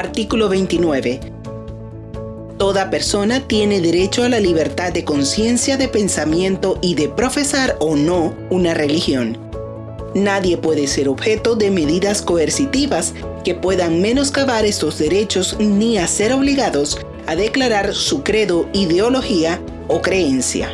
Artículo 29. Toda persona tiene derecho a la libertad de conciencia, de pensamiento y de profesar o no una religión. Nadie puede ser objeto de medidas coercitivas que puedan menoscabar estos derechos ni a ser obligados a declarar su credo, ideología o creencia.